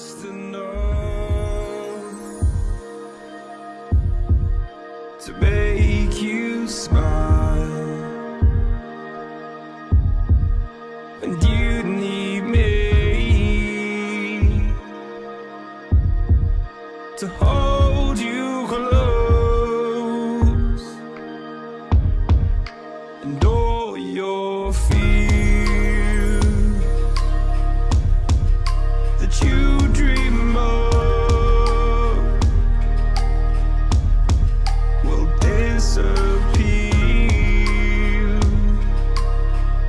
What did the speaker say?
just know to make you smile, and you need me to hold you close, and all your fears. you So.